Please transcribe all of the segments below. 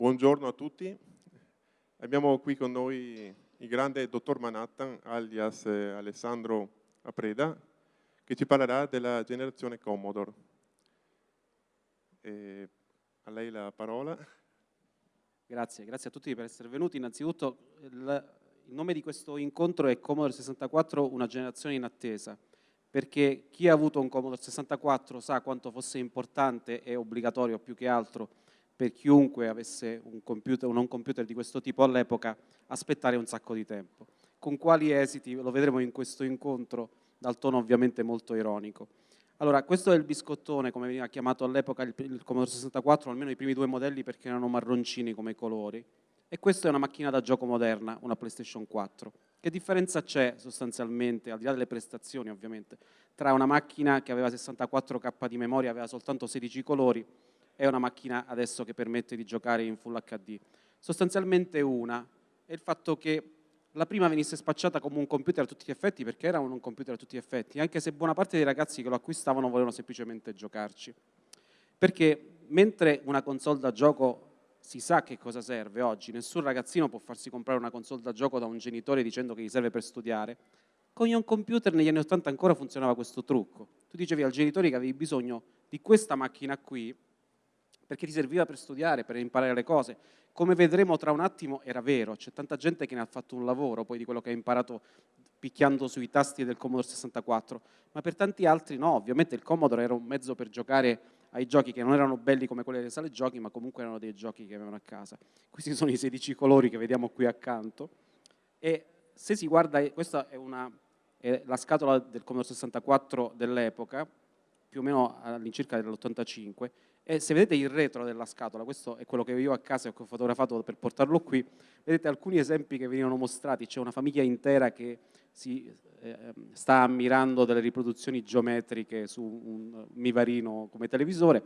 buongiorno a tutti. Abbiamo qui con noi il grande dottor Manhattan, alias eh, Alessandro Apreda, che ci parlerà della generazione Commodore. E a lei la parola. Grazie, grazie a tutti per essere venuti. Innanzitutto il, il nome di questo incontro è Commodore 64, una generazione in attesa, perché chi ha avuto un Commodore 64 sa quanto fosse importante e obbligatorio più che altro per chiunque avesse un computer o non computer di questo tipo all'epoca aspettare un sacco di tempo. Con quali esiti lo vedremo in questo incontro dal tono ovviamente molto ironico. Allora, questo è il biscottone, come veniva chiamato all'epoca il, il Commodore 64, almeno i primi due modelli perché erano marroncini come colori. E questa è una macchina da gioco moderna, una PlayStation 4. Che differenza c'è sostanzialmente, al di là delle prestazioni ovviamente, tra una macchina che aveva 64K di memoria, aveva soltanto 16 colori, è una macchina adesso che permette di giocare in Full HD. Sostanzialmente una è il fatto che la prima venisse spacciata come un computer a tutti gli effetti perché era un computer a tutti gli effetti, anche se buona parte dei ragazzi che lo acquistavano volevano semplicemente giocarci. Perché mentre una console da gioco si sa che cosa serve oggi, nessun ragazzino può farsi comprare una console da gioco da un genitore dicendo che gli serve per studiare, con un computer negli anni 80 ancora funzionava questo trucco. Tu dicevi al genitore che avevi bisogno di questa macchina qui perché ti serviva per studiare, per imparare le cose. Come vedremo tra un attimo era vero, c'è tanta gente che ne ha fatto un lavoro poi di quello che ha imparato picchiando sui tasti del Commodore 64, ma per tanti altri no, ovviamente il Commodore era un mezzo per giocare ai giochi che non erano belli come quelli delle sale giochi, ma comunque erano dei giochi che avevano a casa. Questi sono i 16 colori che vediamo qui accanto e se si guarda, questa è, una, è la scatola del Commodore 64 dell'epoca, più o meno all'incirca dell'85, e se vedete il retro della scatola, questo è quello che io a casa ho fotografato per portarlo qui, vedete alcuni esempi che venivano mostrati, c'è una famiglia intera che si eh, sta ammirando delle riproduzioni geometriche su un mivarino come televisore,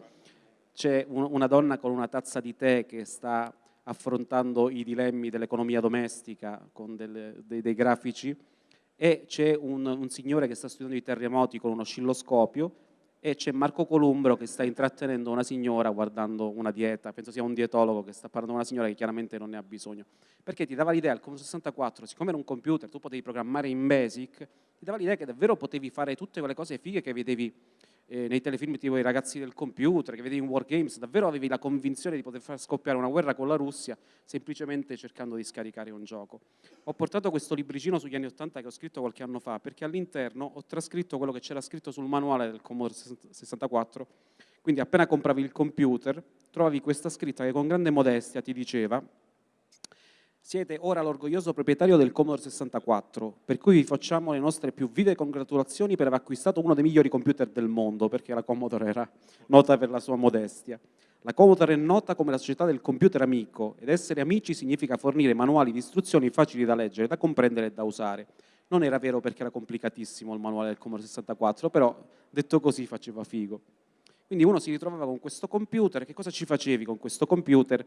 c'è un, una donna con una tazza di tè che sta affrontando i dilemmi dell'economia domestica con delle, dei, dei, grafici e c'è un, un signore che sta studiando i terremoti con un oscilloscopio e c'è Marco Columbro che sta intrattenendo una signora guardando una dieta, penso sia un dietologo che sta parlando con una signora che chiaramente non ne ha bisogno, perché ti dava l'idea, il Commodore 64, siccome era un computer, tu potevi programmare in BASIC, ti dava l'idea che davvero potevi fare tutte quelle cose fighe che vedevi eh, nei telefilm tipo i ragazzi del computer, che vedevi in Wargames, davvero avevi la convinzione di poter far scoppiare una guerra con la Russia semplicemente cercando di scaricare un gioco. Ho portato questo libricino sugli anni 80 che ho scritto qualche anno fa, perché all'interno ho trascritto quello che c'era scritto sul manuale del Commodore 64, quindi appena compravi il computer trovavi questa scritta che con grande modestia ti diceva siete ora l'orgoglioso proprietario del Commodore 64, per cui vi facciamo le nostre più vive congratulazioni per aver acquistato uno dei migliori computer del mondo, perché la Commodore era nota per la sua modestia. La Commodore è nota come la società del computer amico ed essere amici significa fornire manuali di istruzioni facili da leggere, da comprendere e da usare. Non era vero perché era complicatissimo il manuale del Commodore 64, però detto così faceva figo. Quindi uno si ritrovava con questo computer, che cosa ci facevi con questo computer?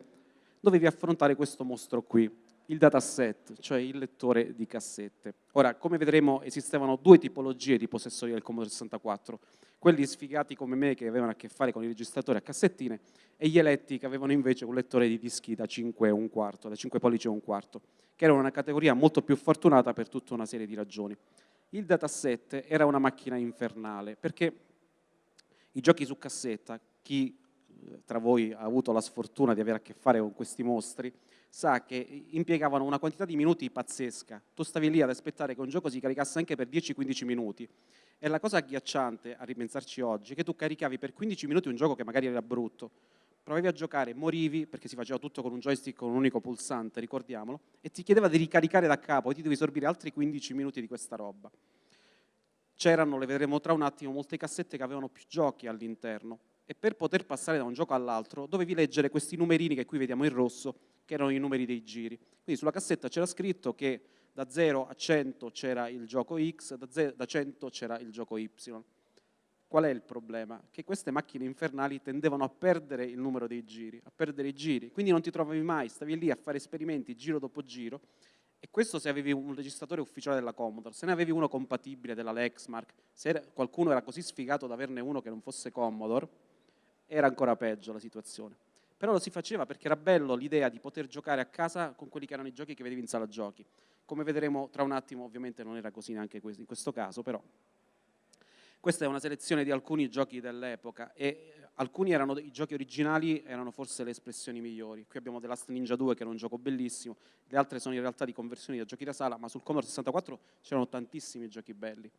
Dovevi affrontare questo mostro qui, il dataset, cioè il lettore di cassette. Ora, come vedremo, esistevano due tipologie di possessori del Commodore 64, quelli sfigati come me che avevano a che fare con i registratori a cassettine e gli eletti che avevano invece un lettore di dischi da 5 e un quarto, da 5 pollici e un quarto, che era una categoria molto più fortunata per tutta una serie di ragioni. Il dataset era una macchina infernale, perché i giochi su cassetta, chi tra voi ha avuto la sfortuna di avere a che fare con questi mostri, sa che impiegavano una quantità di minuti pazzesca. Tu stavi lì ad aspettare che un gioco si caricasse anche per 10-15 minuti. E la cosa agghiacciante a ripensarci oggi è che tu caricavi per 15 minuti un gioco che magari era brutto, provavi a giocare, morivi, perché si faceva tutto con un joystick con un unico pulsante, ricordiamolo, e ti chiedeva di ricaricare da capo e ti devi sorbire altri 15 minuti di questa roba. C'erano, le vedremo tra un attimo, molte cassette che avevano più giochi all'interno e per poter passare da un gioco all'altro dovevi leggere questi numerini che qui vediamo in rosso che erano i numeri dei giri. Quindi sulla cassetta c'era scritto che da 0 a 100 c'era il gioco X, da, 0, da 100 c'era il gioco Y. Qual è il problema? Che queste macchine infernali tendevano a perdere il numero dei giri, a perdere i giri, quindi non ti trovavi mai, stavi lì a fare esperimenti giro dopo giro, e questo se avevi un registratore ufficiale della Commodore, se ne avevi uno compatibile della Lexmark, se qualcuno era così sfigato da averne uno che non fosse Commodore, era ancora peggio la situazione però lo si faceva perché era bello l'idea di poter giocare a casa con quelli che erano i giochi che vedevi in sala giochi. Come vedremo tra un attimo, ovviamente non era così neanche in questo caso, però questa è una selezione di alcuni giochi dell'epoca e alcuni erano i giochi originali, erano forse le espressioni migliori. Qui abbiamo The Last Ninja 2 che era un gioco bellissimo, le altre sono in realtà di conversioni da giochi da sala, ma sul Commodore 64 c'erano tantissimi giochi belli.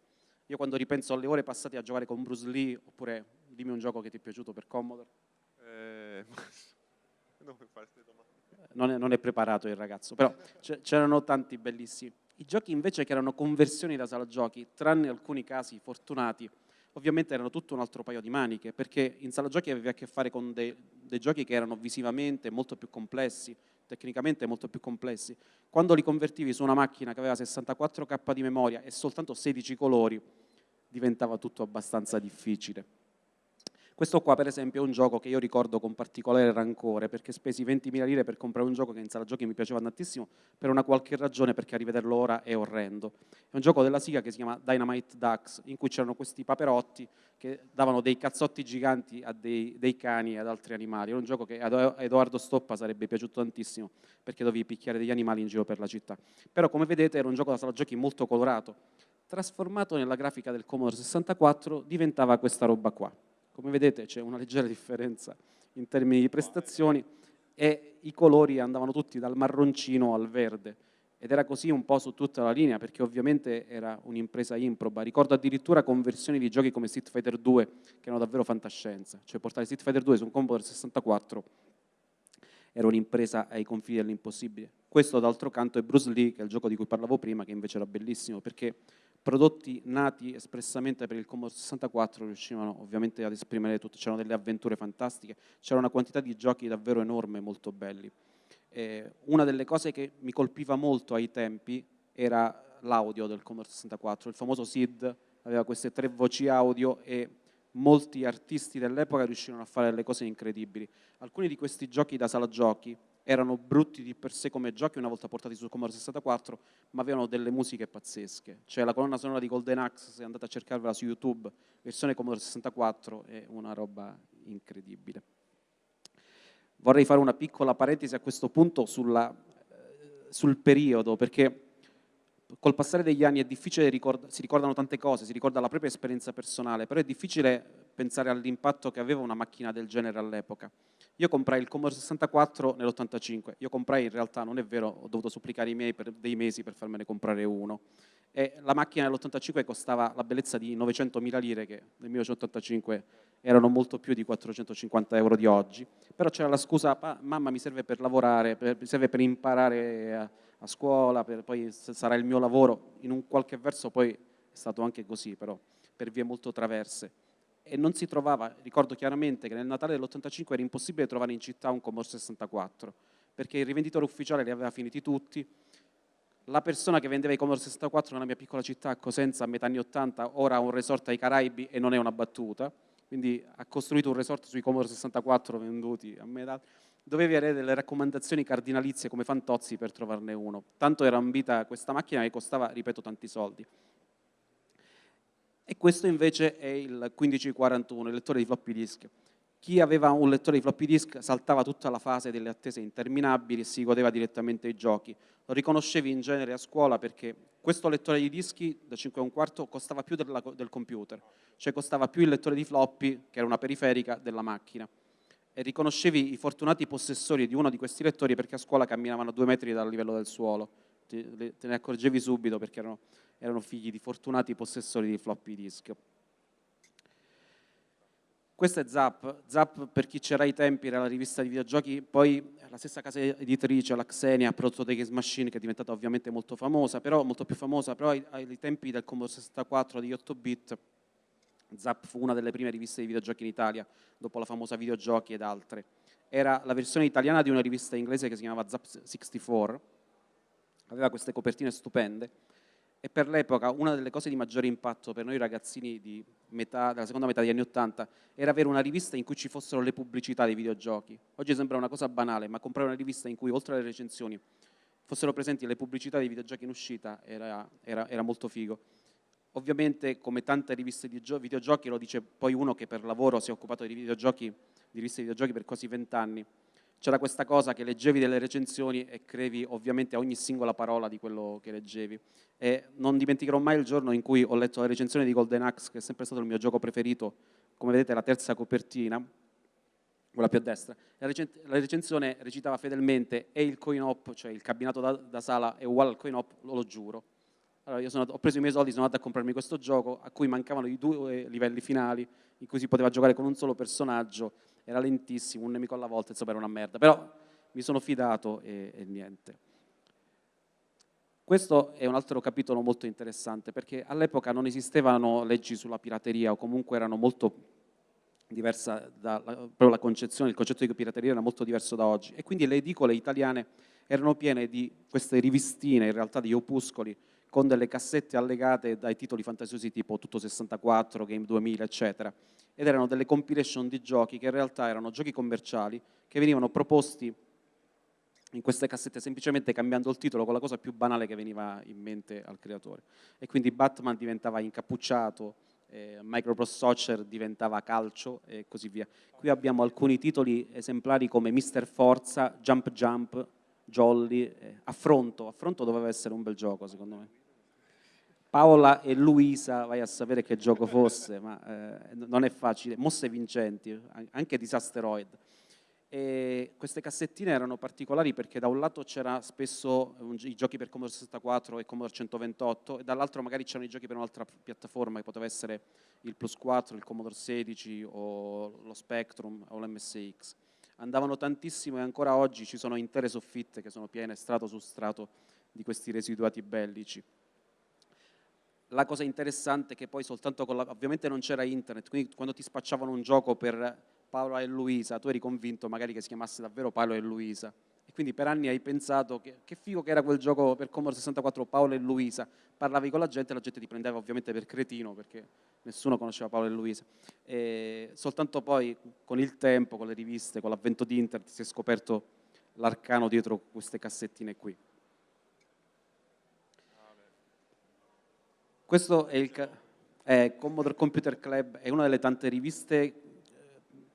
Io quando ripenso alle ore passate a giocare con Bruce Lee, oppure dimmi un gioco che ti è piaciuto per Commodore. Eh, non, è, non è preparato il ragazzo, però c'erano tanti bellissimi. I giochi invece che erano conversioni da sala giochi, tranne alcuni casi fortunati, ovviamente erano tutto un altro paio di maniche, perché in sala giochi avevi a che fare con dei, dei giochi che erano visivamente molto più complessi, tecnicamente molto più complessi. Quando li convertivi su una macchina che aveva 64k di memoria e soltanto 16 colori, diventava tutto abbastanza difficile. Questo qua per esempio è un gioco che io ricordo con particolare rancore perché spesi 20.000 lire per comprare un gioco che in sala giochi mi piaceva tantissimo per una qualche ragione perché a rivederlo ora è orrendo. È un gioco della Siga che si chiama Dynamite Ducks in cui c'erano questi paperotti che davano dei cazzotti giganti a dei, dei cani e ad altri animali. È un gioco che a Edoardo Stoppa sarebbe piaciuto tantissimo perché dovevi picchiare degli animali in giro per la città. Però come vedete era un gioco da sala giochi molto colorato. Trasformato nella grafica del Commodore 64 diventava questa roba qua. Come vedete c'è una leggera differenza in termini di prestazioni e i colori andavano tutti dal marroncino al verde ed era così un po' su tutta la linea perché ovviamente era un'impresa improba. Ricordo addirittura conversioni di giochi come Street Fighter 2 che erano davvero fantascienza, cioè portare Street Fighter 2 su un Commodore 64 era un'impresa ai confini dell'impossibile. Questo d'altro canto è Bruce Lee, che è il gioco di cui parlavo prima, che invece era bellissimo perché prodotti nati espressamente per il Commodore 64 riuscivano ovviamente ad esprimere tutto, c'erano delle avventure fantastiche, c'era una quantità di giochi davvero enorme, molto belli. Eh, una delle cose che mi colpiva molto ai tempi era l'audio del Commodore 64, il famoso SID aveva queste tre voci audio e molti artisti dell'epoca riuscirono a fare delle cose incredibili. Alcuni di questi giochi da sala giochi erano brutti di per sé come giochi una volta portati sul Commodore 64, ma avevano delle musiche pazzesche. Cioè la colonna sonora di Golden Axe, se andate a cercarvela su YouTube, versione Commodore 64, è una roba incredibile. Vorrei fare una piccola parentesi a questo punto sulla, eh, sul periodo, perché col passare degli anni è difficile, ricorda, si ricordano tante cose, si ricorda la propria esperienza personale, però è difficile pensare all'impatto che aveva una macchina del genere all'epoca. Io comprai il Commodore 64 nell'85, io comprai in realtà, non è vero, ho dovuto supplicare i miei per dei mesi per farmene comprare uno. E la macchina nell'85 costava la bellezza di 900.000 lire, che nel 1985 erano molto più di 450 euro di oggi. Però c'era la scusa, mamma mi serve per lavorare, per, mi serve per imparare a, a scuola, per, poi sarà il mio lavoro. In un qualche verso poi è stato anche così, però, per vie molto traverse. E non si trovava, ricordo chiaramente che nel Natale dell'85 era impossibile trovare in città un Commodore 64, perché il rivenditore ufficiale li aveva finiti tutti, la persona che vendeva i Commodore 64 nella mia piccola città a Cosenza a metà anni 80 ora ha un resort ai Caraibi e non è una battuta, quindi ha costruito un resort sui Commodore 64 venduti a metà, dovevi avere delle raccomandazioni cardinalizie come Fantozzi per trovarne uno. Tanto era ambita questa macchina che costava, ripeto, tanti soldi. E questo invece è il 1541, il lettore di floppy disk. Chi aveva un lettore di floppy disk saltava tutta la fase delle attese interminabili e si godeva direttamente i giochi. Lo riconoscevi in genere a scuola perché questo lettore di dischi da 5 e un quarto costava più della, del computer, cioè costava più il lettore di floppy, che era una periferica, della macchina. E riconoscevi i fortunati possessori di uno di questi lettori perché a scuola camminavano a due metri dal livello del suolo. Te, ne accorgevi subito perché erano erano figli di fortunati possessori di floppy disk. Questo è Zap. Zap, per chi c'era ai tempi, era la rivista di videogiochi, poi la stessa casa editrice, la Xenia, ha prodotto The Games Machine, che è diventata ovviamente molto famosa, però molto più famosa, però ai, ai tempi del Commodore 64 di 8-bit, Zap fu una delle prime riviste di videogiochi in Italia, dopo la famosa Videogiochi ed altre. Era la versione italiana di una rivista inglese che si chiamava Zap 64, aveva queste copertine stupende, e per l'epoca una delle cose di maggiore impatto per noi ragazzini metà, della seconda metà degli anni Ottanta era avere una rivista in cui ci fossero le pubblicità dei videogiochi. Oggi sembra una cosa banale, ma comprare una rivista in cui oltre alle recensioni fossero presenti le pubblicità dei videogiochi in uscita era, era, era molto figo. Ovviamente, come tante riviste di videogiochi, lo dice poi uno che per lavoro si è occupato di videogiochi, di riviste di videogiochi per quasi vent'anni, c'era questa cosa che leggevi delle recensioni e crevi ovviamente a ogni singola parola di quello che leggevi. E non dimenticherò mai il giorno in cui ho letto la recensione di Golden Axe, che è sempre stato il mio gioco preferito, come vedete la terza copertina, quella più a destra. La, recensione recitava fedelmente e il coin op, cioè il cabinato da, da sala è uguale al coin op, lo, lo giuro. Allora io sono, ho preso i miei soldi, sono andato a comprarmi questo gioco a cui mancavano i due livelli finali in cui si poteva giocare con un solo personaggio era lentissimo, un nemico alla volta, insomma era una merda, però mi sono fidato e, e niente. Questo è un altro capitolo molto interessante perché all'epoca non esistevano leggi sulla pirateria o comunque erano molto diversa da, proprio la concezione, il concetto di pirateria era molto diverso da oggi e quindi le edicole italiane erano piene di queste rivistine, in realtà di opuscoli, con delle cassette allegate dai titoli fantasiosi tipo Tutto 64, Game 2000, eccetera ed erano delle compilation di giochi che in realtà erano giochi commerciali che venivano proposti in queste cassette semplicemente cambiando il titolo con la cosa più banale che veniva in mente al creatore. E quindi Batman diventava incappucciato, eh, Microprose Soccer diventava calcio e così via. Qui abbiamo alcuni titoli esemplari come Mister Forza, Jump Jump, Jolly, eh, Affronto. Affronto doveva essere un bel gioco secondo me. Paola e Luisa, vai a sapere che gioco fosse, ma eh, non è facile. Mosse vincenti, anche Disasteroid. E queste cassettine erano particolari perché da un lato c'era spesso i giochi per Commodore 64 e Commodore 128 e dall'altro magari c'erano i giochi per un'altra piattaforma che poteva essere il Plus 4, il Commodore 16 o lo Spectrum o l'MSX. Andavano tantissimo e ancora oggi ci sono intere soffitte che sono piene strato su strato di questi residuati bellici la cosa interessante è che poi soltanto con la, ovviamente non c'era internet, quindi quando ti spacciavano un gioco per Paolo e Luisa, tu eri convinto magari che si chiamasse davvero Paolo e Luisa. E quindi per anni hai pensato che, che figo che era quel gioco per Commodore 64 Paolo e Luisa. Parlavi con la gente e la gente ti prendeva ovviamente per cretino perché nessuno conosceva Paolo e Luisa. E soltanto poi con il tempo, con le riviste, con l'avvento di internet si è scoperto l'arcano dietro queste cassettine qui. Questo è il è Commodore Computer Club, è una delle tante riviste,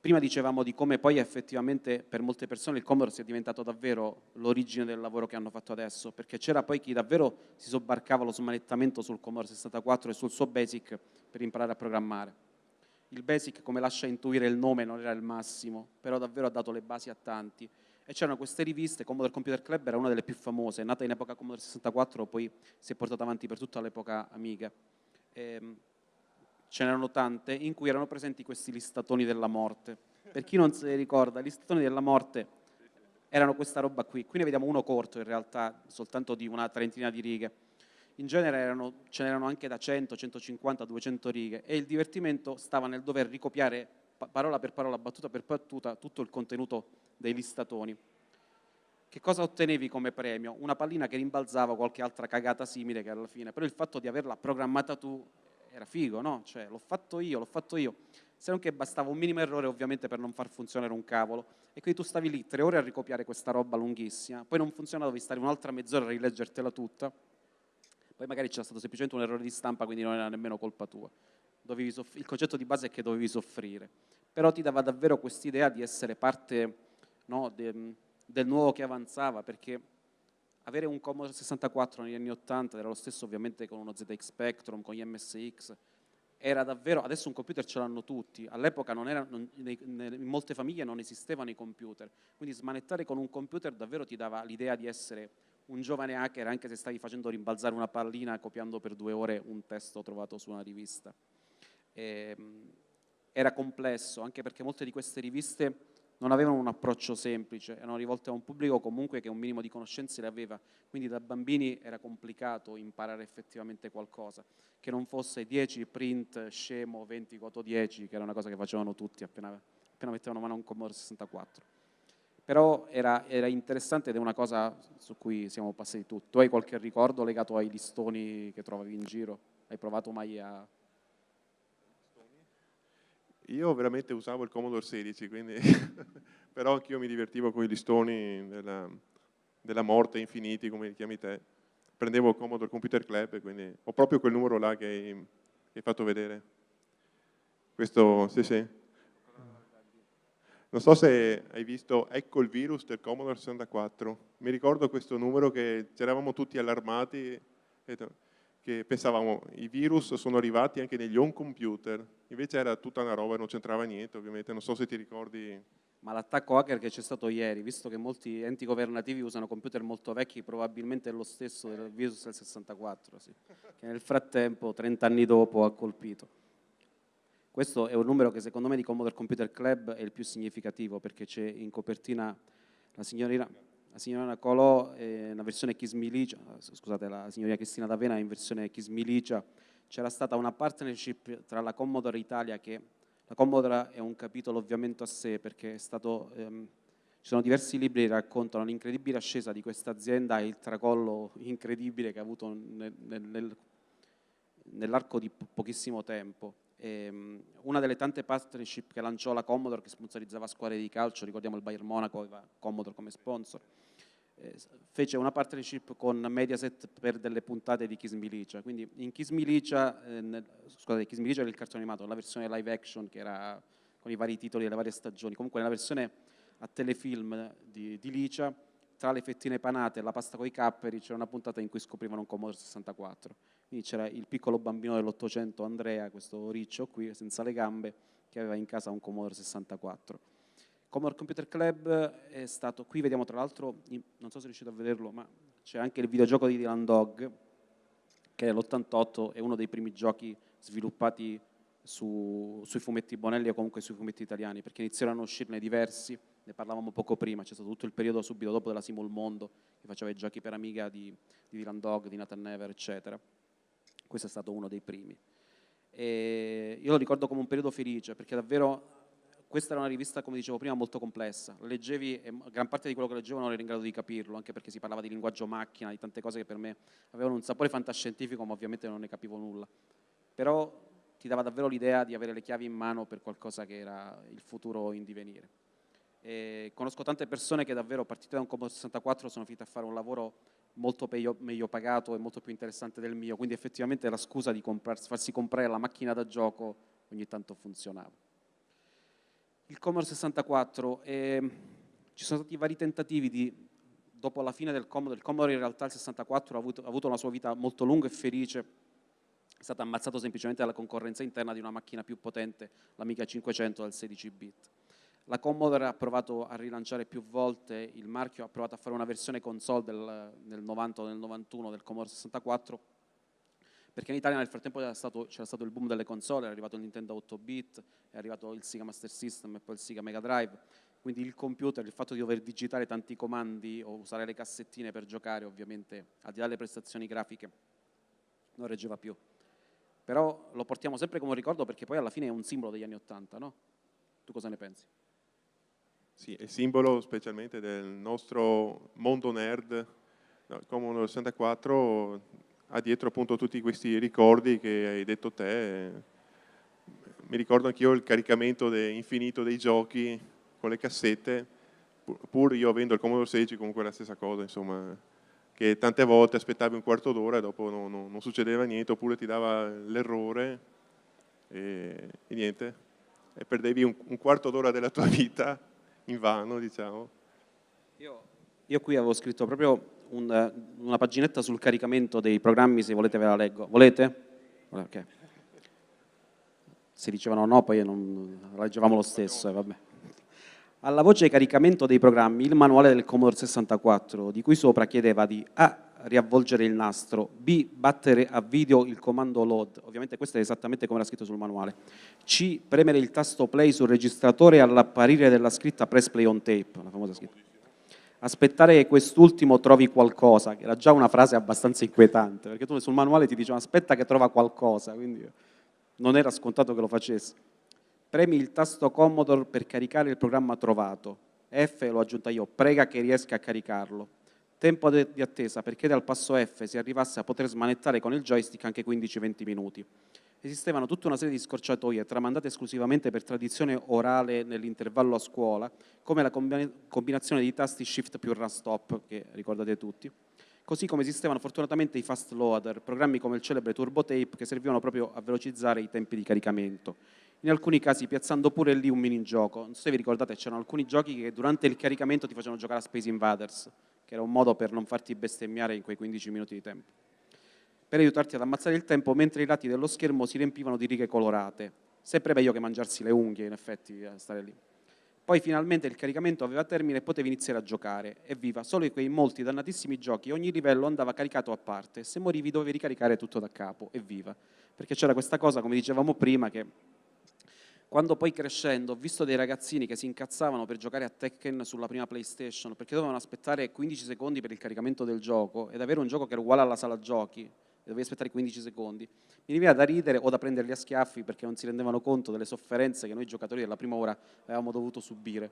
prima dicevamo di come poi effettivamente per molte persone il Commodore sia diventato davvero l'origine del lavoro che hanno fatto adesso, perché c'era poi chi davvero si sobbarcava lo smanettamento sul Commodore 64 e sul suo BASIC per imparare a programmare. Il BASIC, come lascia intuire il nome, non era il massimo, però davvero ha dato le basi a tanti e c'erano queste riviste, Commodore Computer Club era una delle più famose, nata in epoca Commodore 64, poi si è portata avanti per tutta l'epoca Amiga. Ehm, ce n'erano tante in cui erano presenti questi listatoni della morte. Per chi non se li ricorda, i listatoni della morte erano questa roba qui. Qui ne vediamo uno corto in realtà, soltanto di una trentina di righe. In genere erano, ce n'erano anche da 100, 150, 200 righe e il divertimento stava nel dover ricopiare parola per parola, battuta per battuta, tutto il contenuto dei listatoni. Che cosa ottenevi come premio? Una pallina che rimbalzava qualche altra cagata simile che alla fine, però il fatto di averla programmata tu era figo, no? Cioè, l'ho fatto io, l'ho fatto io. Se non che bastava un minimo errore ovviamente per non far funzionare un cavolo. E quindi tu stavi lì tre ore a ricopiare questa roba lunghissima, poi non funzionava, dovevi stare un'altra mezz'ora a rileggertela tutta, poi magari c'era stato semplicemente un errore di stampa, quindi non era nemmeno colpa tua. Il concetto di base è che dovevi soffrire. Però ti dava davvero quest'idea di essere parte no, de, del nuovo che avanzava, perché avere un Commodore 64 negli anni 80 era lo stesso ovviamente con uno ZX Spectrum, con gli MSX, era davvero, adesso un computer ce l'hanno tutti, all'epoca in molte famiglie non esistevano i computer, quindi smanettare con un computer davvero ti dava l'idea di essere un giovane hacker anche se stavi facendo rimbalzare una pallina copiando per due ore un testo trovato su una rivista. E, ehm, era complesso, anche perché molte di queste riviste non avevano un approccio semplice, erano rivolte a un pubblico comunque che un minimo di conoscenze le aveva, quindi da bambini era complicato imparare effettivamente qualcosa, che non fosse 10 print scemo, 20 coto 10, che era una cosa che facevano tutti appena, appena mettevano mano a un Commodore 64. Però era, era, interessante ed è una cosa su cui siamo passati tutti. Tu hai qualche ricordo legato ai listoni che trovavi in giro? Hai provato mai a io veramente usavo il Commodore 16, quindi però anch'io mi divertivo con i listoni della, della, morte infiniti, come li chiami te. Prendevo il Commodore Computer Club, quindi ho proprio quel numero là che hai, che hai fatto vedere. Questo, sì sì. Non so se hai visto Ecco il virus del Commodore 64. Mi ricordo questo numero che c'eravamo tutti allarmati, che pensavamo i virus sono arrivati anche negli home computer, invece era tutta una roba, non c'entrava niente ovviamente, non so se ti ricordi. Ma l'attacco hacker che c'è stato ieri, visto che molti enti governativi usano computer molto vecchi, probabilmente è lo stesso del virus del 64, sì, che nel frattempo, 30 anni dopo, ha colpito. Questo è un numero che secondo me di Commodore Computer Club è il più significativo perché c'è in copertina la signorina, la signorina Colò, eh, una versione Kiss Milicia, scusate, la signorina Cristina D'Avena in versione Kiss Milicia, c'era stata una partnership tra la Commodore Italia che la Commodore è un capitolo ovviamente a sé perché stato, ehm, ci sono diversi libri che raccontano l'incredibile ascesa di questa azienda e il tracollo incredibile che ha avuto nel, nel, nell'arco di pochissimo tempo. Ehm, una delle tante partnership che lanciò la Commodore che sponsorizzava squadre di calcio, ricordiamo il Bayern Monaco aveva Commodore come sponsor, fece una partnership con Mediaset per delle puntate di Kiss Milicia. Quindi in Kiss Milicia, eh, scusate, Kiss Milicia era il cartone animato, la versione live action che era con i vari titoli delle varie stagioni. Comunque nella versione a telefilm di, di Licia, tra le fettine panate e la pasta con i capperi c'era una puntata in cui scoprivano un Commodore 64. Quindi c'era il piccolo bambino dell'Ottocento, Andrea, questo riccio qui, senza le gambe, che aveva in casa un Commodore 64. Commodore Computer Club è stato, qui vediamo tra l'altro, non so se riuscite a vederlo, ma c'è anche il videogioco di Dylan Dog, che nell'88 è uno dei primi giochi sviluppati su, sui fumetti Bonelli o comunque sui fumetti italiani, perché iniziarono a uscirne diversi, ne parlavamo poco prima, c'è stato tutto il periodo subito dopo della Simul Mondo, che faceva i giochi per Amiga di, di Dylan Dog, di Nathan Never, eccetera. Questo è stato uno dei primi. E io lo ricordo come un periodo felice, perché davvero questa era una rivista, come dicevo prima, molto complessa. Leggevi e gran parte di quello che leggevo non ero in grado di capirlo, anche perché si parlava di linguaggio macchina, di tante cose che per me avevano un sapore fantascientifico, ma ovviamente non ne capivo nulla. Però ti dava davvero l'idea di avere le chiavi in mano per qualcosa che era il futuro in divenire. E conosco tante persone che davvero partite da un Commodore 64 sono finite a fare un lavoro molto meglio, meglio, pagato e molto più interessante del mio, quindi effettivamente la scusa di farsi comprare la macchina da gioco ogni tanto funzionava il Commodore 64, eh, ci sono stati vari tentativi di, dopo la fine del Commodore, il Commodore in realtà il 64 ha avuto, ha avuto una sua vita molto lunga e felice, è stato ammazzato semplicemente dalla concorrenza interna di una macchina più potente, l'Amiga 500 dal 16 bit. La Commodore ha provato a rilanciare più volte il marchio, ha provato a fare una versione console del, nel 90 o nel 91 del Commodore 64, perché in Italia nel frattempo c'era stato, stato, il boom delle console, è arrivato il Nintendo 8-bit, è arrivato il Sega Master System e poi il Sega Mega Drive, quindi il computer, il fatto di dover digitare tanti comandi o usare le cassettine per giocare, ovviamente, al di là delle prestazioni grafiche, non reggeva più. Però lo portiamo sempre come ricordo perché poi alla fine è un simbolo degli anni Ottanta, no? Tu cosa ne pensi? Sì, è simbolo specialmente del nostro mondo nerd, no, come uno 64 ha dietro appunto tutti questi ricordi che hai detto te. Mi ricordo anch'io il caricamento de infinito dei giochi con le cassette, pur io avendo il Commodore 16 comunque la stessa cosa, insomma, che tante volte aspettavi un quarto d'ora e dopo non, non, non, succedeva niente, oppure ti dava l'errore e, e, niente, e perdevi un, un quarto d'ora della tua vita in vano, diciamo. Io, io qui avevo scritto proprio un, una paginetta sul caricamento dei programmi, se volete ve la leggo. Volete? Okay. Se dicevano no, poi non, leggevamo lo stesso. Eh, Alla voce caricamento dei programmi, il manuale del Commodore 64, di cui sopra chiedeva di A. riavvolgere il nastro, B. battere a video il comando load, ovviamente questo è esattamente come era scritto sul manuale, C. premere il tasto play sul registratore all'apparire della scritta press play on tape, la famosa scritta aspettare che quest'ultimo trovi qualcosa, che era già una frase abbastanza inquietante, perché tu sul manuale ti dicevano aspetta che trova qualcosa, quindi non era scontato che lo facessi. Premi il tasto Commodore per caricare il programma trovato. F, l'ho aggiunta io, prega che riesca a caricarlo. Tempo di attesa per chiedere al passo F si arrivasse a poter smanettare con il joystick anche 15-20 minuti esistevano tutta una serie di scorciatoie tramandate esclusivamente per tradizione orale nell'intervallo a scuola, come la combinazione di tasti shift più run stop, che ricordate tutti, così come esistevano fortunatamente i fast loader, programmi come il celebre Turbo Tape che servivano proprio a velocizzare i tempi di caricamento. in alcuni casi piazzando pure lì un minigioco. Non so se vi ricordate, c'erano alcuni giochi che durante il caricamento ti facevano giocare a Space Invaders, che era un modo per non farti bestemmiare in quei 15 minuti di tempo, per aiutarti ad ammazzare il tempo mentre i lati dello schermo si riempivano di righe colorate. Sempre meglio che mangiarsi le unghie, in effetti, stare lì. Poi finalmente il caricamento aveva termine e potevi iniziare a giocare. Evviva, solo quei molti dannatissimi giochi, ogni livello andava caricato a parte se morivi dovevi ricaricare tutto da capo. Evviva. Perché c'era questa cosa, come dicevamo prima, che quando poi crescendo ho visto dei ragazzini che si incazzavano per giocare a Tekken sulla prima PlayStation perché dovevano aspettare 15 secondi per il caricamento del gioco ed avere un gioco che era uguale alla sala giochi e dovevi aspettare 15 secondi, mi veniva da ridere o da prenderli a schiaffi perché non si rendevano conto delle sofferenze che noi giocatori della prima ora avevamo dovuto subire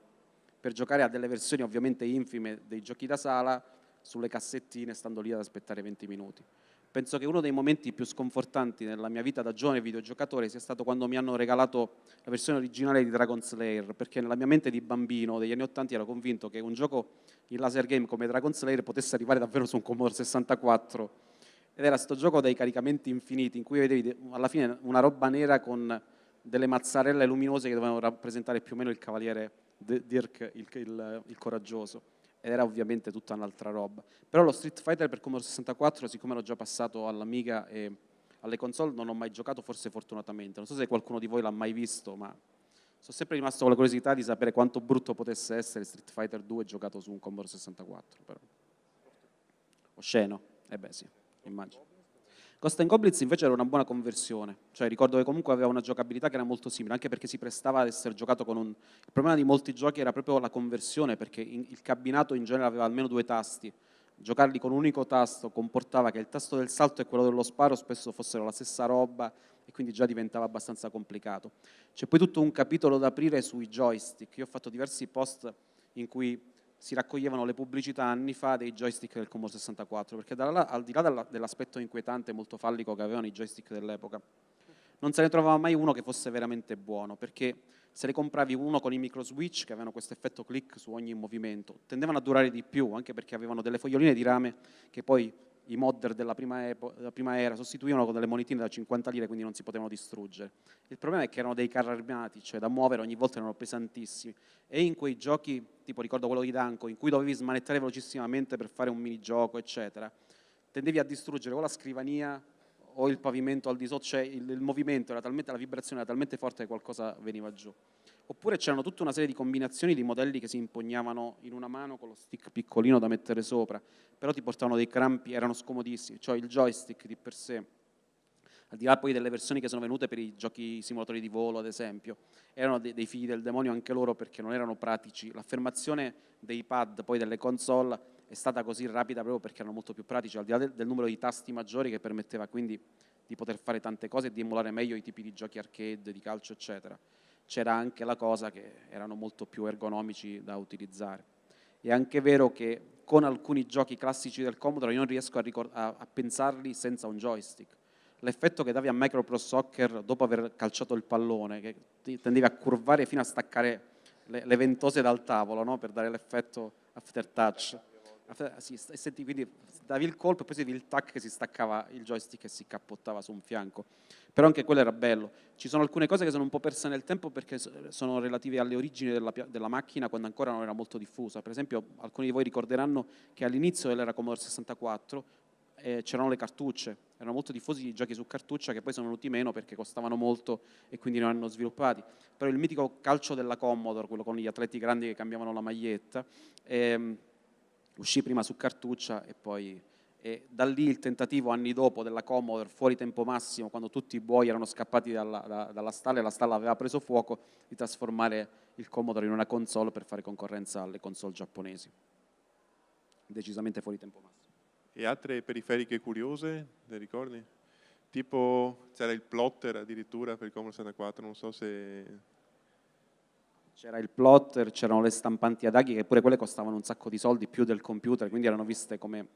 per giocare a delle versioni ovviamente infime dei giochi da sala sulle cassettine stando lì ad aspettare 20 minuti. Penso che uno dei momenti più sconfortanti nella mia vita da giovane videogiocatore sia stato quando mi hanno regalato la versione originale di Dragon Slayer, perché nella mia mente di bambino degli anni 80 ero convinto che un gioco in laser game come Dragon Slayer potesse arrivare davvero su un Commodore 64 ed era questo gioco dei caricamenti infiniti in cui vedevi alla fine una roba nera con delle mazzarelle luminose che dovevano rappresentare più o meno il cavaliere Dirk, il, il, il coraggioso ed era ovviamente tutta un'altra roba. Però lo Street Fighter per Commodore 64, siccome ero già passato all'Amiga e alle console, non ho mai giocato, forse fortunatamente. Non so se qualcuno di voi l'ha mai visto, ma sono sempre rimasto con la curiosità di sapere quanto brutto potesse essere Street Fighter 2 giocato su un Commodore 64. Però. Osceno? Eh beh sì immagino. Ghost and Goblins invece era una buona conversione, cioè ricordo che comunque aveva una giocabilità che era molto simile, anche perché si prestava ad essere giocato con un... Il problema di molti giochi era proprio la conversione, perché il cabinato in genere aveva almeno due tasti, giocarli con un unico tasto comportava che il tasto del salto e quello dello sparo spesso fossero la stessa roba e quindi già diventava abbastanza complicato. C'è poi tutto un capitolo da aprire sui joystick, io ho fatto diversi post in cui si raccoglievano le pubblicità anni fa dei joystick del Commodore 64, perché là, al di là dell'aspetto inquietante e molto fallico che avevano i joystick dell'epoca, non se ne trovava mai uno che fosse veramente buono, perché se ne compravi uno con i micro switch che avevano questo effetto click su ogni movimento, tendevano a durare di più, anche perché avevano delle foglioline di rame che poi i modder della prima, epo, della prima, era sostituivano con delle monetine da 50 lire, quindi non si potevano distruggere. Il problema è che erano dei carri armati, cioè da muovere ogni volta erano pesantissimi. E in quei giochi, tipo ricordo quello di Danko, in cui dovevi smanettare velocissimamente per fare un minigioco, eccetera, tendevi a distruggere o la scrivania o il pavimento al di sotto, cioè il, il movimento era talmente, la vibrazione era talmente forte che qualcosa veniva giù. Oppure c'erano tutta una serie di combinazioni di modelli che si impugnavano in una mano con lo stick piccolino da mettere sopra, però ti portavano dei crampi, erano scomodissimi, cioè il joystick di per sé, al di là poi delle versioni che sono venute per i giochi simulatori di volo ad esempio, erano dei, dei figli del demonio anche loro perché non erano pratici. L'affermazione dei pad poi delle console è stata così rapida proprio perché erano molto più pratici, al di là del, del numero di tasti maggiori che permetteva quindi di poter fare tante cose e di emulare meglio i tipi di giochi arcade, di calcio eccetera c'era anche la cosa che erano molto più ergonomici da utilizzare. È anche vero che con alcuni giochi classici del Commodore io non riesco a, a, a pensarli senza un joystick. L'effetto che davi a Micro Pro Soccer dopo aver calciato il pallone, che tendevi a curvare fino a staccare le, le ventose dal tavolo no? per dare l'effetto after touch. Sì, senti, quindi davi il colpo e poi sentivi il tac che si staccava il joystick e si cappottava su un fianco. Però anche quello era bello. Ci sono alcune cose che sono un po' perse nel tempo perché sono relative alle origini della, della macchina quando ancora non era molto diffusa. Per esempio, alcuni di voi ricorderanno che all'inizio dell'era Commodore 64 eh, c'erano le cartucce, erano molto diffusi i giochi su cartuccia che poi sono venuti meno perché costavano molto e quindi non hanno sviluppati. Però il mitico calcio della Commodore, quello con gli atleti grandi che cambiavano la maglietta, ehm, uscì prima su cartuccia e poi e da lì il tentativo anni dopo della Commodore fuori tempo massimo quando tutti i buoi erano scappati dalla, da, dalla stalla e la stalla aveva preso fuoco di trasformare il Commodore in una console per fare concorrenza alle console giapponesi decisamente fuori tempo massimo e altre periferiche curiose, le ricordi? Tipo c'era il plotter addirittura per il Commodore 64, non so se c'era il plotter, c'erano le stampanti ad aghi che pure quelle costavano un sacco di soldi più del computer, quindi erano viste come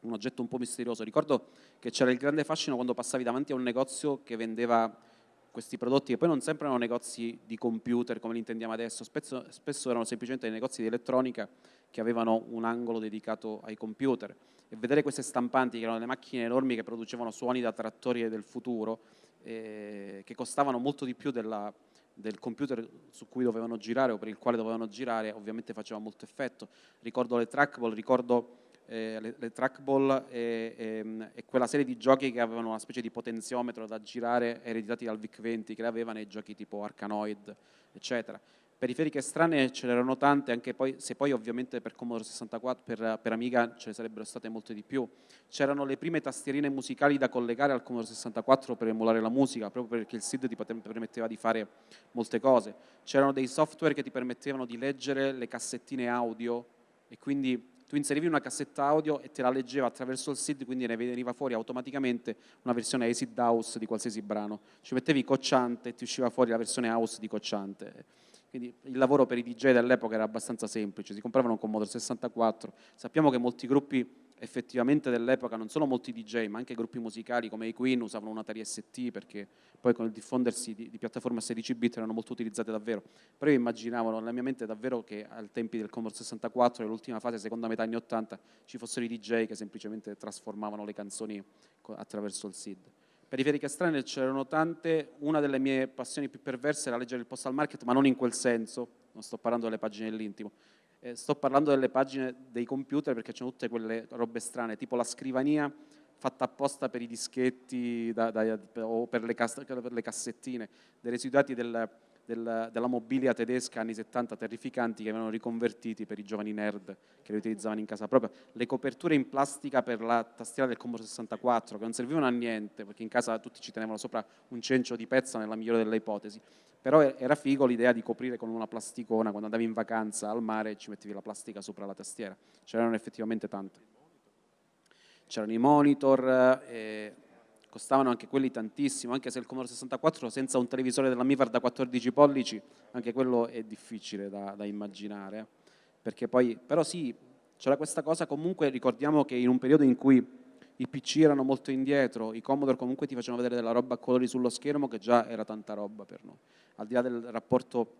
un oggetto un po' misterioso. Ricordo che c'era il grande fascino quando passavi davanti a un negozio che vendeva questi prodotti che poi non sempre erano negozi di computer come li intendiamo adesso, spesso, spesso erano semplicemente dei negozi di elettronica che avevano un angolo dedicato ai computer e vedere queste stampanti che erano le macchine enormi che producevano suoni da trattori del futuro eh, che costavano molto di più della, del computer su cui dovevano girare o per il quale dovevano girare, ovviamente faceva molto effetto. Ricordo le trackball, ricordo eh, le, le, trackball e, e, e, quella serie di giochi che avevano una specie di potenziometro da girare ereditati dal VIC-20 che avevano i giochi tipo Arkanoid, eccetera. Periferiche strane ce n'erano tante, anche poi, se poi ovviamente per Commodore 64, per, per Amiga ce ne sarebbero state molte di più. C'erano le prime tastierine musicali da collegare al Commodore 64 per emulare la musica, proprio perché il SID ti permetteva di fare molte cose. C'erano dei software che ti permettevano di leggere le cassettine audio e quindi tu inserivi una cassetta audio e te la leggeva attraverso il SID, quindi ne veniva fuori automaticamente una versione acid house di qualsiasi brano. Ci mettevi cocciante e ti usciva fuori la versione house di cocciante quindi il lavoro per i DJ dell'epoca era abbastanza semplice, si compravano un Commodore 64. Sappiamo che molti gruppi effettivamente dell'epoca, non solo molti DJ, ma anche gruppi musicali come i Queen usavano un Atari ST perché poi con il diffondersi di, di piattaforme a 16 bit erano molto utilizzate davvero. Però io immaginavo nella mia mente davvero che ai tempi del Commodore 64, nell'ultima fase, seconda metà anni 80, ci fossero i DJ che semplicemente trasformavano le canzoni attraverso il SID. Periferiche strane c'erano tante, una delle mie passioni più perverse era leggere il postal market, ma non in quel senso, non sto parlando delle pagine dell'intimo, eh, sto parlando delle pagine dei computer perché c'erano tutte quelle robe strane, tipo la scrivania fatta apposta per i dischetti da, da, o per le, per le, cassettine, dei residuati del, del, della mobilia tedesca anni 70 terrificanti che avevano riconvertiti per i giovani nerd che li utilizzavano in casa propria, le coperture in plastica per la tastiera del Commodore 64 che non servivano a niente perché in casa tutti ci tenevano sopra un cencio di pezza nella migliore delle ipotesi, però era figo l'idea di coprire con una plasticona quando andavi in vacanza al mare e ci mettevi la plastica sopra la tastiera, c'erano effettivamente tante. C'erano i monitor, eh, costavano anche quelli tantissimo, anche se il Commodore 64 senza un televisore della Mivar da 14 pollici, anche quello è difficile da, da immaginare. Perché poi, però sì, c'era questa cosa, comunque ricordiamo che in un periodo in cui i PC erano molto indietro, i Commodore comunque ti facevano vedere della roba a colori sullo schermo che già era tanta roba per noi. Al di là del rapporto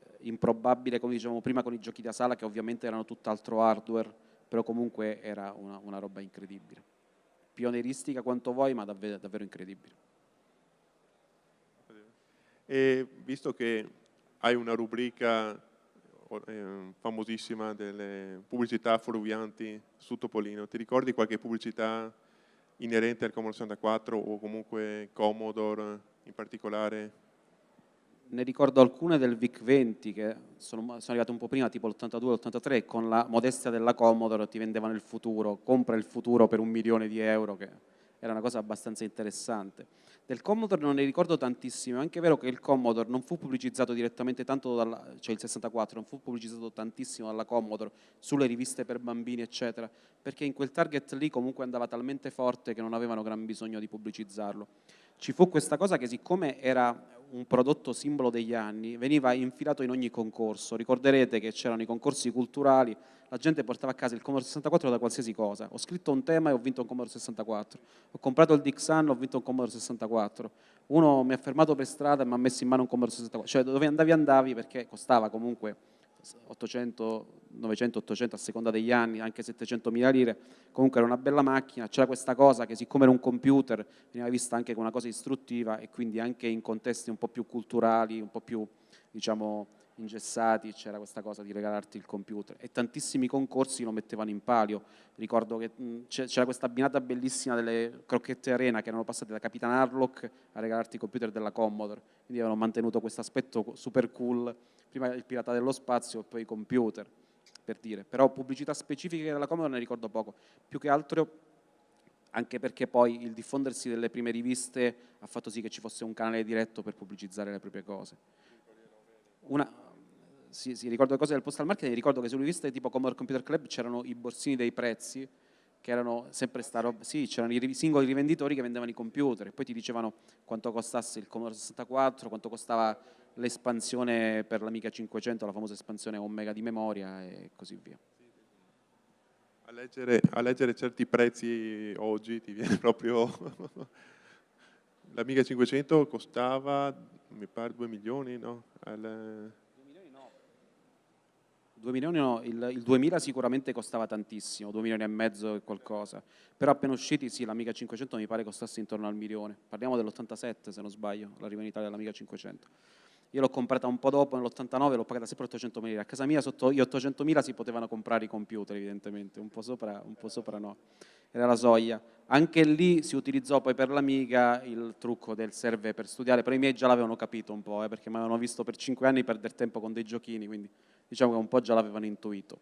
eh, improbabile, come dicevamo prima, con i giochi da sala, che ovviamente erano tutt'altro hardware, però comunque era una, una roba incredibile pioneristica quanto vuoi, ma davvero, davvero incredibile. E visto che hai una rubrica eh, famosissima delle pubblicità fuorvianti su Topolino, ti ricordi qualche pubblicità inerente al Commodore 64 o comunque Commodore in particolare? Ne ricordo alcune del VIC-20 che sono, sono, arrivate un po' prima, tipo l'82 l'83, con la modestia della Commodore ti vendevano il futuro, compra il futuro per un milione di euro, che era una cosa abbastanza interessante. Del Commodore non ne ricordo tantissimo, è anche vero che il Commodore non fu pubblicizzato direttamente tanto dalla, cioè il 64, non fu pubblicizzato tantissimo dalla Commodore sulle riviste per bambini, eccetera, perché in quel target lì comunque andava talmente forte che non avevano gran bisogno di pubblicizzarlo. Ci fu questa cosa che siccome era un prodotto simbolo degli anni, veniva infilato in ogni concorso. Ricorderete che c'erano i concorsi culturali, la gente portava a casa il Commodore 64 da qualsiasi cosa. Ho scritto un tema e ho vinto un Commodore 64. Ho comprato il Dixon, ho vinto un Commodore 64. Uno mi ha fermato per strada e mi ha messo in mano un Commodore 64. Cioè dove andavi andavi perché costava comunque 800, 900, 800 a seconda degli anni, anche 700 mila lire, comunque era una bella macchina, c'era questa cosa che siccome era un computer veniva vista anche come una cosa istruttiva e quindi anche in contesti un po' più culturali, un po' più diciamo ingessati, c'era questa cosa di regalarti il computer. E tantissimi concorsi lo mettevano in palio, ricordo che c'era questa abbinata bellissima delle crocchette arena che erano passate da Capitan Harlock a regalarti il computer della Commodore, quindi avevano mantenuto questo aspetto super cool prima il pirata dello spazio e poi i computer, per dire. Però pubblicità specifiche della Commodore ne ricordo poco, più che altro anche perché poi il diffondersi delle prime riviste ha fatto sì che ci fosse un canale diretto per pubblicizzare le proprie cose. Una, sì, sì, ricordo le cose del postal marketing, ricordo che sulle riviste tipo Commodore Computer Club c'erano i borsini dei prezzi, che erano sempre sta roba, sì, c'erano i singoli rivenditori che vendevano i computer e poi ti dicevano quanto costasse il Commodore 64, quanto costava l'espansione per l'Amiga 500, la famosa espansione Omega di memoria e così via. A leggere, a leggere certi prezzi oggi ti viene proprio... L'Amiga 500 costava, mi pare, 2 milioni, no? Al... 2 milioni no. 2 milioni no, il, il, 2000 sicuramente costava tantissimo, 2 milioni e mezzo e qualcosa, però appena usciti sì, l'Amiga 500 mi pare costasse intorno al milione, parliamo dell'87 se non sbaglio, l'arrivo in Italia dell'Amiga 500. Io l'ho comprata un po' dopo, nell'89 l'ho pagata sempre 800 mila, a casa mia sotto gli 800 mila si potevano comprare i computer evidentemente, un po' sopra, un po' sopra no, era la soglia. Anche lì si utilizzò poi per l'Amiga il trucco del serve per studiare, però i miei già l'avevano capito un po', eh, perché mi avevano visto per 5 anni perdere tempo con dei giochini, quindi diciamo che un po' già l'avevano intuito.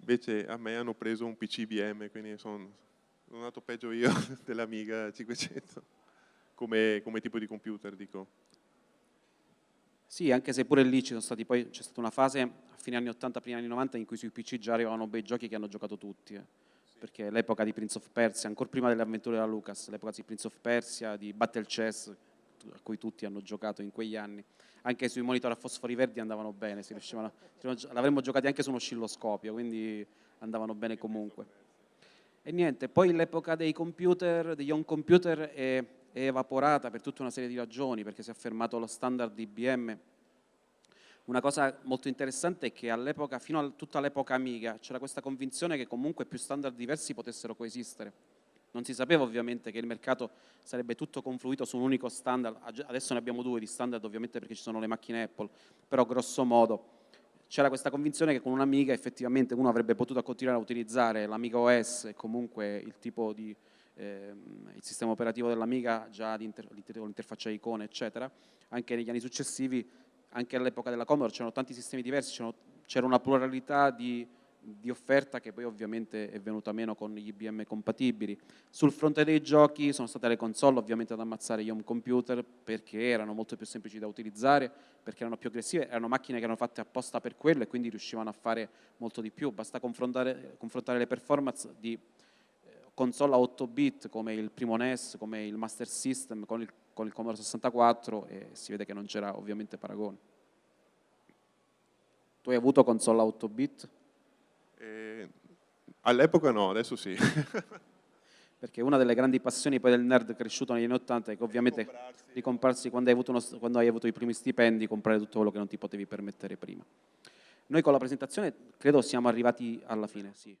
Invece a me hanno preso un PC IBM, quindi sono, sono andato peggio io dell'Amiga 500, come, come tipo di computer dico. Sì, anche se pure lì c'è stata una fase a fine anni 80, primi anni 90 in cui sui PC già arrivavano bei giochi che hanno giocato tutti. Eh perché l'epoca di Prince of Persia, ancora prima delle avventure della Lucas, l'epoca di Prince of Persia, di Battle Chess, a cui tutti hanno giocato in quegli anni, anche sui monitor a fosfori verdi andavano bene, l'avremmo giocati anche su uno oscilloscopio, quindi andavano bene comunque. E niente, poi l'epoca dei computer, degli home computer è, è evaporata per tutta una serie di ragioni, perché si è affermato lo standard di IBM una cosa molto interessante è che all'epoca, fino a tutta l'epoca Amiga, c'era questa convinzione che comunque più standard diversi potessero coesistere. Non si sapeva ovviamente che il mercato sarebbe tutto confluito su un unico standard, adesso ne abbiamo due di standard ovviamente perché ci sono le macchine Apple, però grosso modo c'era questa convinzione che con un'Amiga effettivamente uno avrebbe potuto continuare a utilizzare l'Amiga OS e comunque il tipo di, eh, il sistema operativo dell'Amiga già l'interfaccia icone eccetera, anche negli anni successivi anche all'epoca della Commodore c'erano tanti sistemi diversi, c'era una pluralità di, di, offerta che poi ovviamente è venuta meno con gli IBM compatibili. Sul fronte dei giochi sono state le console ovviamente ad ammazzare gli home computer perché erano molto più semplici da utilizzare, perché erano più aggressive, erano macchine che erano fatte apposta per quello e quindi riuscivano a fare molto di più. Basta confrontare, confrontare le performance di console a 8 bit come il primo NES, come il Master System, con il con il Commodore 64 e si vede che non c'era ovviamente paragone. Tu hai avuto console a 8 bit? Eh, all'epoca no, adesso sì. Perché una delle grandi passioni poi del nerd cresciuto negli anni 80 è che ovviamente comprarsi. di comprarsi quando hai, uno, quando hai avuto i primi stipendi, comprare tutto quello che non ti potevi permettere prima. Noi con la presentazione credo siamo arrivati alla fine, sì.